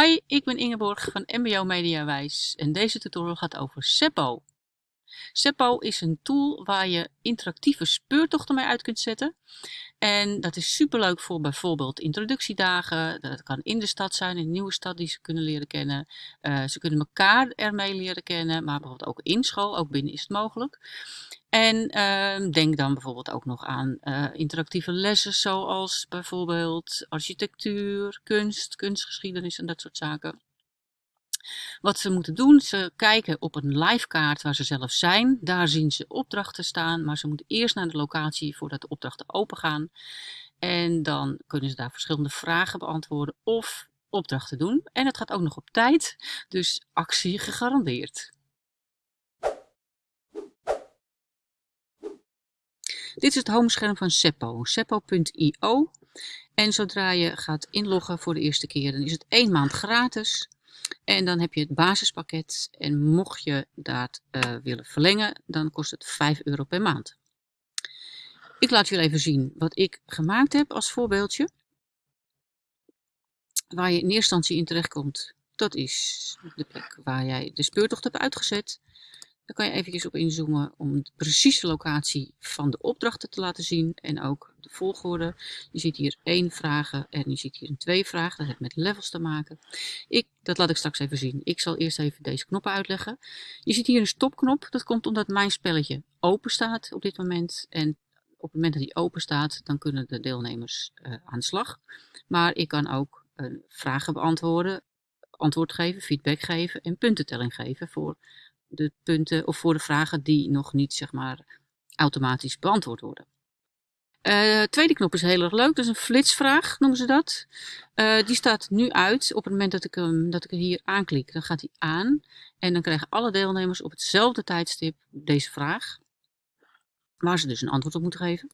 Hi, ik ben Ingeborg van MBO Mediawijs en deze tutorial gaat over Seppo. Seppo is een tool waar je interactieve speurtochten mee uit kunt zetten. En dat is superleuk voor bijvoorbeeld introductiedagen. Dat kan in de stad zijn, in een nieuwe stad die ze kunnen leren kennen. Uh, ze kunnen elkaar ermee leren kennen, maar bijvoorbeeld ook in school, ook binnen is het mogelijk. En uh, denk dan bijvoorbeeld ook nog aan uh, interactieve lessen zoals bijvoorbeeld architectuur, kunst, kunstgeschiedenis en dat soort zaken. Wat ze moeten doen, ze kijken op een live kaart waar ze zelf zijn. Daar zien ze opdrachten staan, maar ze moeten eerst naar de locatie voordat de opdrachten open gaan. En dan kunnen ze daar verschillende vragen beantwoorden of opdrachten doen. En het gaat ook nog op tijd, dus actie gegarandeerd. Dit is het homescherm van Seppo, seppo.io. En zodra je gaat inloggen voor de eerste keer, dan is het één maand gratis. En dan heb je het basispakket. En mocht je dat uh, willen verlengen, dan kost het 5 euro per maand. Ik laat jullie even zien wat ik gemaakt heb als voorbeeldje. Waar je in eerste instantie in terechtkomt, dat is de plek waar jij de speurtocht hebt uitgezet. Daar kan je eventjes op inzoomen om de precieze locatie van de opdrachten te laten zien en ook de volgorde. Je ziet hier één vragen en je ziet hier een twee vragen. Dat heeft met levels te maken. Ik, dat laat ik straks even zien. Ik zal eerst even deze knoppen uitleggen. Je ziet hier een stopknop. Dat komt omdat mijn spelletje open staat op dit moment. En op het moment dat die open staat, dan kunnen de deelnemers uh, aan de slag. Maar ik kan ook uh, vragen beantwoorden, antwoord geven, feedback geven en puntentelling geven voor de punten of voor de vragen die nog niet zeg maar automatisch beantwoord worden. Uh, tweede knop is heel erg leuk, dat is een flitsvraag noemen ze dat. Uh, die staat nu uit op het moment dat ik, hem, dat ik er hier aanklik. Dan gaat hij aan en dan krijgen alle deelnemers op hetzelfde tijdstip deze vraag. Waar ze dus een antwoord op moeten geven.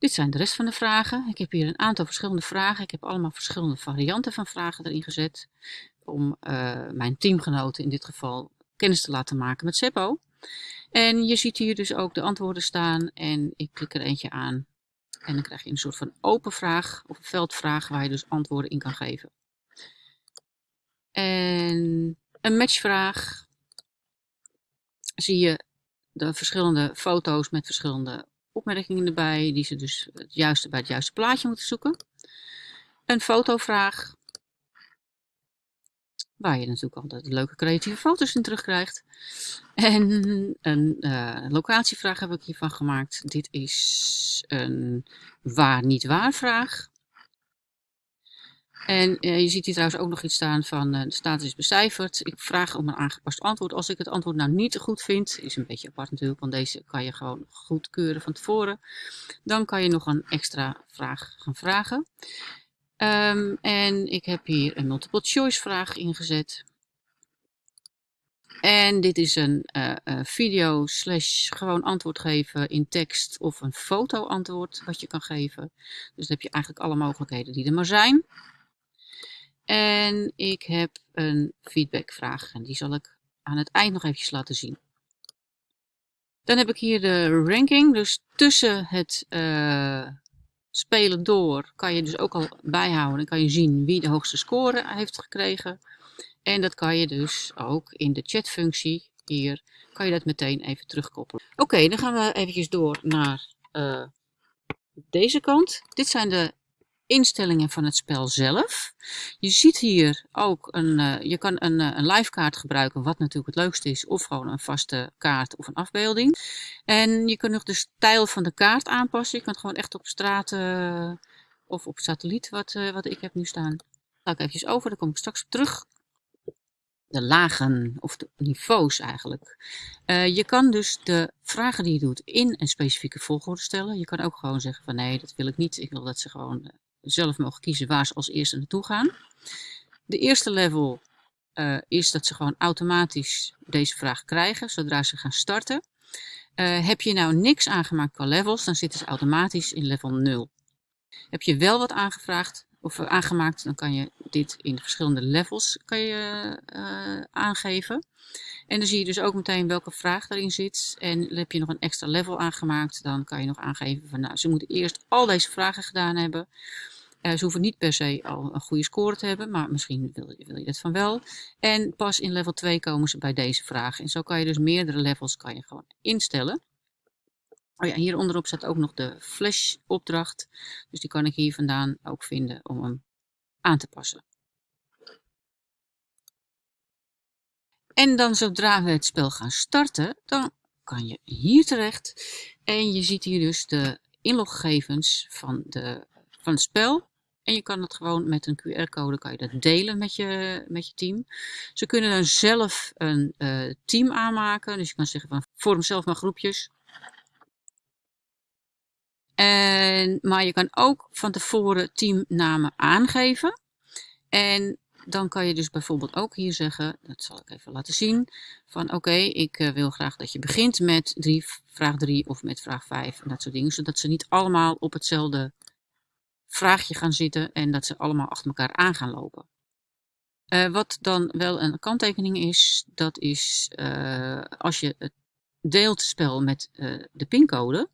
Dit zijn de rest van de vragen. Ik heb hier een aantal verschillende vragen. Ik heb allemaal verschillende varianten van vragen erin gezet om uh, mijn teamgenoten in dit geval kennis te laten maken met Seppo. En je ziet hier dus ook de antwoorden staan en ik klik er eentje aan. En dan krijg je een soort van open vraag of een veldvraag waar je dus antwoorden in kan geven. En een matchvraag zie je de verschillende foto's met verschillende opmerkingen erbij, die ze dus het juiste bij het juiste plaatje moeten zoeken. Een fotovraag Waar je natuurlijk altijd leuke creatieve foto's in terugkrijgt. En een uh, locatievraag heb ik hiervan gemaakt. Dit is een waar niet waar vraag. En uh, je ziet hier trouwens ook nog iets staan van uh, de status is becijferd. Ik vraag om een aangepast antwoord. Als ik het antwoord nou niet goed vind, is een beetje apart natuurlijk, want deze kan je gewoon goedkeuren van tevoren. Dan kan je nog een extra vraag gaan vragen. Um, en ik heb hier een multiple choice vraag ingezet. En dit is een uh, video slash gewoon antwoord geven in tekst of een foto antwoord wat je kan geven. Dus dan heb je eigenlijk alle mogelijkheden die er maar zijn. En ik heb een feedbackvraag en die zal ik aan het eind nog eventjes laten zien. Dan heb ik hier de ranking, dus tussen het uh, spelen door kan je dus ook al bijhouden. Dan kan je zien wie de hoogste score heeft gekregen. En dat kan je dus ook in de chatfunctie hier, kan je dat meteen even terugkoppelen. Oké, dan gaan we eventjes door naar uh, deze kant. Dit zijn de instellingen van het spel zelf. Je ziet hier ook een, uh, je kan een, uh, een live kaart gebruiken, wat natuurlijk het leukste is, of gewoon een vaste kaart of een afbeelding. En je kunt nog de stijl van de kaart aanpassen. Je kan gewoon echt op straat uh, of op satelliet, wat, wat ik heb nu staan. Ga ik even over, daar kom ik straks op terug. De lagen, of de niveaus eigenlijk. je kan dus de vragen die je doet in een specifieke volgorde stellen. Je kan ook gewoon zeggen van nee, dat wil ik niet. Ik wil dat ze gewoon zelf mogen kiezen waar ze als eerste naartoe gaan. De eerste level uh, is dat ze gewoon automatisch deze vraag krijgen zodra ze gaan starten. Uh, heb je nou niks aangemaakt qua levels, dan zitten ze automatisch in level 0. Heb je wel wat aangevraagd of aangemaakt, dan kan je dit in de verschillende levels kan je, aangeven. En dan zie je dus ook meteen welke vraag erin zit. En heb je nog een extra level aangemaakt, dan kan je nog aangeven van nou, ze moeten eerst al deze vragen gedaan hebben Uh, ze hoeven niet per se al een goede score te hebben, maar misschien wil je, wil je dat van wel. En pas in level 2 komen ze bij deze vraag. En zo kan je dus meerdere levels kan je gewoon instellen. Oh ja, hier onderop staat ook nog de flash opdracht. Dus die kan ik hier vandaan ook vinden om hem aan te passen. En dan zodra we het spel gaan starten, dan kan je hier terecht. En je ziet hier dus de inloggegevens van, de, van het spel. En je kan het gewoon met een QR-code kan je dat delen met je, met je team. Ze kunnen dan zelf een uh, team aanmaken. Dus je kan zeggen van vorm zelf maar groepjes. En, maar je kan ook van tevoren teamnamen aangeven. En dan kan je dus bijvoorbeeld ook hier zeggen, dat zal ik even laten zien, van oké, ik uh, wil graag dat je begint met drie, vraag 3 of met vraag 5 en dat soort dingen. Zodat ze niet allemaal op hetzelfde vraagje gaan zitten en dat ze allemaal achter elkaar aan gaan lopen. Uh, wat dan wel een kanttekening is, dat is uh, als je het deelt spel met de pincode,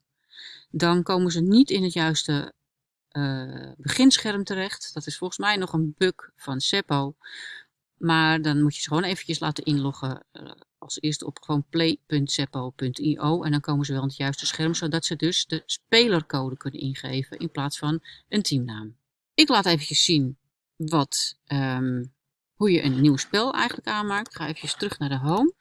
dan komen ze niet in het juiste uh, beginscherm terecht. Dat is volgens mij nog een bug van Seppo. Maar dan moet je ze gewoon eventjes laten inloggen uh, als eerste op gewoon play.seppo.io en dan komen ze wel in het juiste scherm, zodat ze dus de spelercode kunnen ingeven in plaats van een teamnaam. Ik laat eventjes zien wat, um, hoe je een nieuw spel eigenlijk aanmaakt. Ik ga eventjes terug naar de home.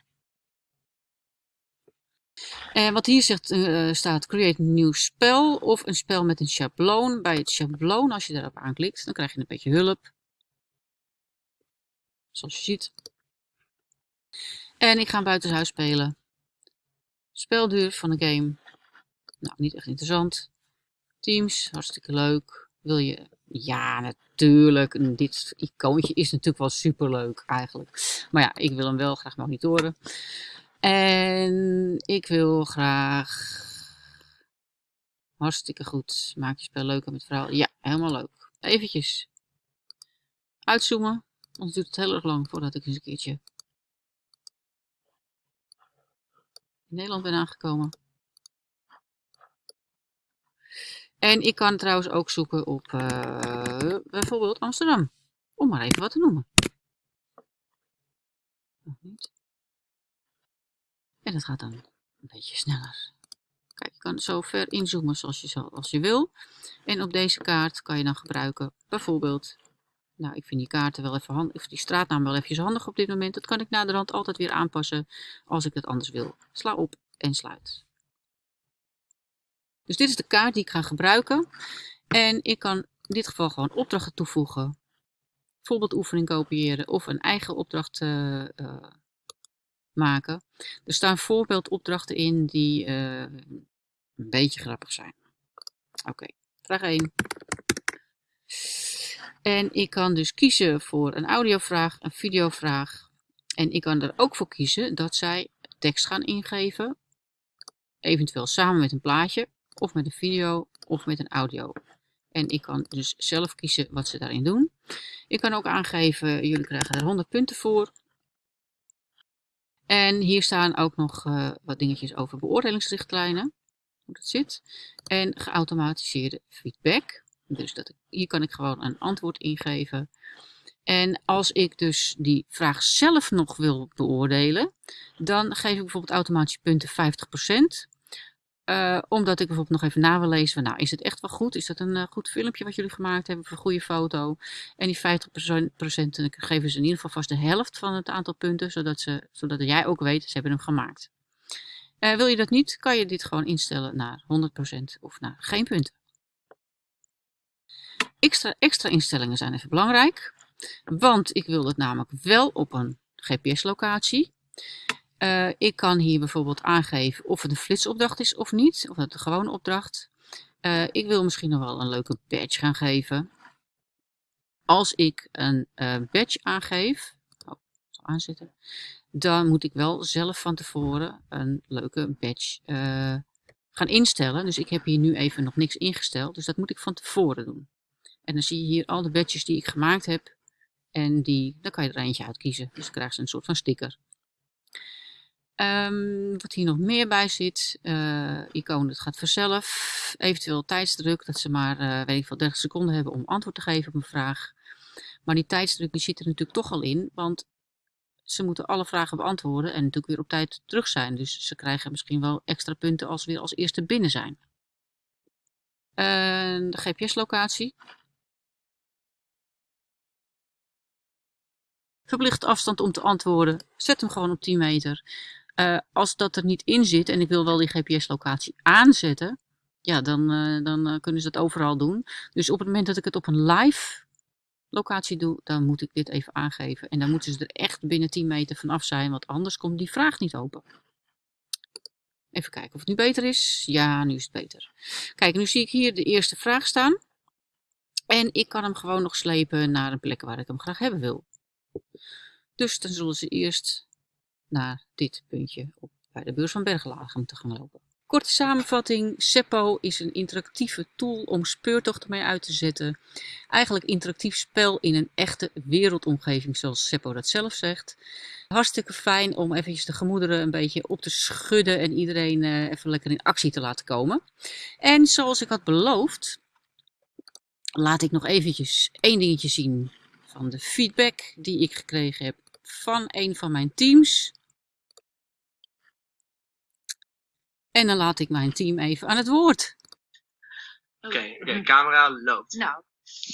En wat hier zegt, uh, staat create een nieuw spel of een spel met een schabloon. Bij het schabloon, als je daarop aanklikt, dan krijg je een beetje hulp. Zoals je ziet. En ik ga buitenshuis spelen. Spelduur van de game. Nou, niet echt interessant. Teams, hartstikke leuk. Wil je... Ja, natuurlijk. Dit icoontje is natuurlijk wel super leuk eigenlijk. Maar ja, ik wil hem wel graag monitoren. En ik wil graag... Hartstikke goed. Maak je spel leuker met verhaal. Ja, helemaal leuk. Eventjes uitzoomen. Anders duurt het heel erg lang voordat ik eens een keertje in Nederland ben aangekomen. En ik kan trouwens ook zoeken op uh, bijvoorbeeld Amsterdam. Om maar even wat te noemen. Nog niet. Dat gaat dan een beetje sneller. Kijk, je kan zo ver inzoomen zoals je, als je wil. En op deze kaart kan je dan gebruiken bijvoorbeeld... Nou, ik vind die kaarten wel even handig, of die straatnaam wel even handig op dit moment. Dat kan ik naderhand altijd weer aanpassen als ik het anders wil. Sla op en sluit. Dus dit is de kaart die ik ga gebruiken. En ik kan in dit geval gewoon opdrachten toevoegen. Bijvoorbeeld oefening kopiëren of een eigen opdracht uh, uh, maken. Er staan voorbeeldopdrachten in die uh, een beetje grappig zijn. Oké, vraag 1. En ik kan dus kiezen voor een audiovraag, een videovraag. En ik kan er ook voor kiezen dat zij tekst gaan ingeven. Eventueel samen met een plaatje, of met een video, of met een audio. En ik kan dus zelf kiezen wat ze daarin doen. Ik kan ook aangeven, jullie krijgen er 100 punten voor. En hier staan ook nog uh, wat dingetjes over beoordelingsrichtlijnen. Hoe dat zit. En geautomatiseerde feedback. Dus dat hier kan ik gewoon een antwoord ingeven. En als ik dus die vraag zelf nog wil beoordelen, dan geef ik bijvoorbeeld automatisch punten 50%. Uh, omdat ik bijvoorbeeld nog even na wil lezen. nou, is het echt wel goed? Is dat een uh, goed filmpje wat jullie gemaakt hebben? Of een goede foto? En die 50% geven ze in ieder geval vast de helft van het aantal punten. Zodat, ze, zodat jij ook weet, ze hebben hem gemaakt. Uh, wil je dat niet, kan je dit gewoon instellen naar 100% of naar geen punten. Extra, extra instellingen zijn even belangrijk. Want ik wil het namelijk wel op een GPS-locatie. Uh, ik kan hier bijvoorbeeld aangeven of het een flitsopdracht is of niet. Of het een gewone opdracht. Uh, ik wil misschien nog wel een leuke badge gaan geven. Als ik een uh, badge aangeef, oh, aanzetten, dan moet ik wel zelf van tevoren een leuke badge gaan instellen. Dus ik heb hier nu even nog niks ingesteld, dus dat moet ik van tevoren doen. En dan zie je hier al de badges die ik gemaakt heb. En die, dan kan je er eentje uitkiezen. Dus dan krijg je een soort van sticker. Ehm, wat hier nog meer bij zit, uh, icoon, het gaat vanzelf. Eventueel tijdsdruk, dat ze maar, uh, weet ik veel, 30 seconden hebben om antwoord te geven op een vraag. Maar die tijdsdruk die zit er natuurlijk toch al in, want ze moeten alle vragen beantwoorden en natuurlijk weer op tijd terug zijn. Dus ze krijgen misschien wel extra punten als ze weer als eerste binnen zijn. Uh, de GPS-locatie. Verplicht afstand om te antwoorden. Zet hem gewoon op 10 meter. Uh, als dat er niet in zit en ik wil wel die GPS-locatie aanzetten, ja, dan, uh, dan uh, kunnen ze het overal doen. Dus op het moment dat ik het op een live locatie doe, dan moet ik dit even aangeven. En dan moeten ze er echt binnen 10 meter vanaf zijn, want anders komt die vraag niet open. Even kijken of het nu beter is. Ja, nu is het beter. Kijk, nu zie ik hier de eerste vraag staan. En ik kan hem gewoon nog slepen naar een plek waar ik hem graag hebben wil. Dus dan zullen ze eerst naar dit puntje op, bij de beurs van Berglagen te gaan lopen. Korte samenvatting, Seppo is een interactieve tool om speurtochten mee uit te zetten. Eigenlijk interactief spel in een echte wereldomgeving, zoals Seppo dat zelf zegt. Hartstikke fijn om eventjes de gemoederen een beetje op te schudden en iedereen uh, even lekker in actie te laten komen. En zoals ik had beloofd, laat ik nog eventjes één dingetje zien van de feedback die ik gekregen heb van een van mijn teams. En dan laat ik mijn team even aan het woord. Oké, okay, okay, camera loopt. Nou.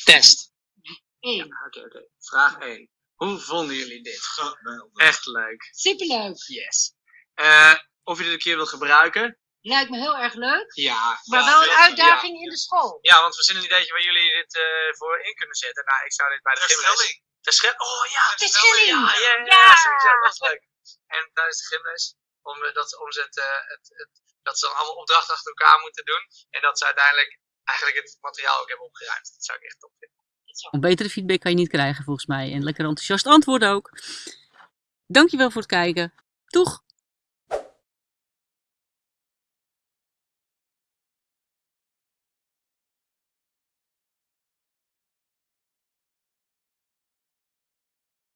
Test. Eén. Ja, Oké, okay. Vraag 1. Hoe vonden jullie dit? Echt leuk. Superleuk. Yes. Uh, of je dit een keer wilt gebruiken? Lijkt me heel erg leuk. Ja. Maar ja, wel een uitdaging ja. in de school. Ja, want we zien een ideetje waar jullie dit uh, voor in kunnen zetten. Nou, ik zou dit bij de gymles... De. Oh ja, de schelling. Ja, ja, ja, ja. Sowieso, dat is leuk. En tijdens de gymles, om, dat, om het, uh, het, het dat ze dan allemaal opdrachten achter elkaar moeten doen. En dat ze uiteindelijk eigenlijk het materiaal ook hebben opgeruimd. Dat zou ik echt top vinden. Een betere feedback kan je niet krijgen volgens mij. En lekker enthousiast antwoorden ook. Dankjewel voor het kijken. Doeg!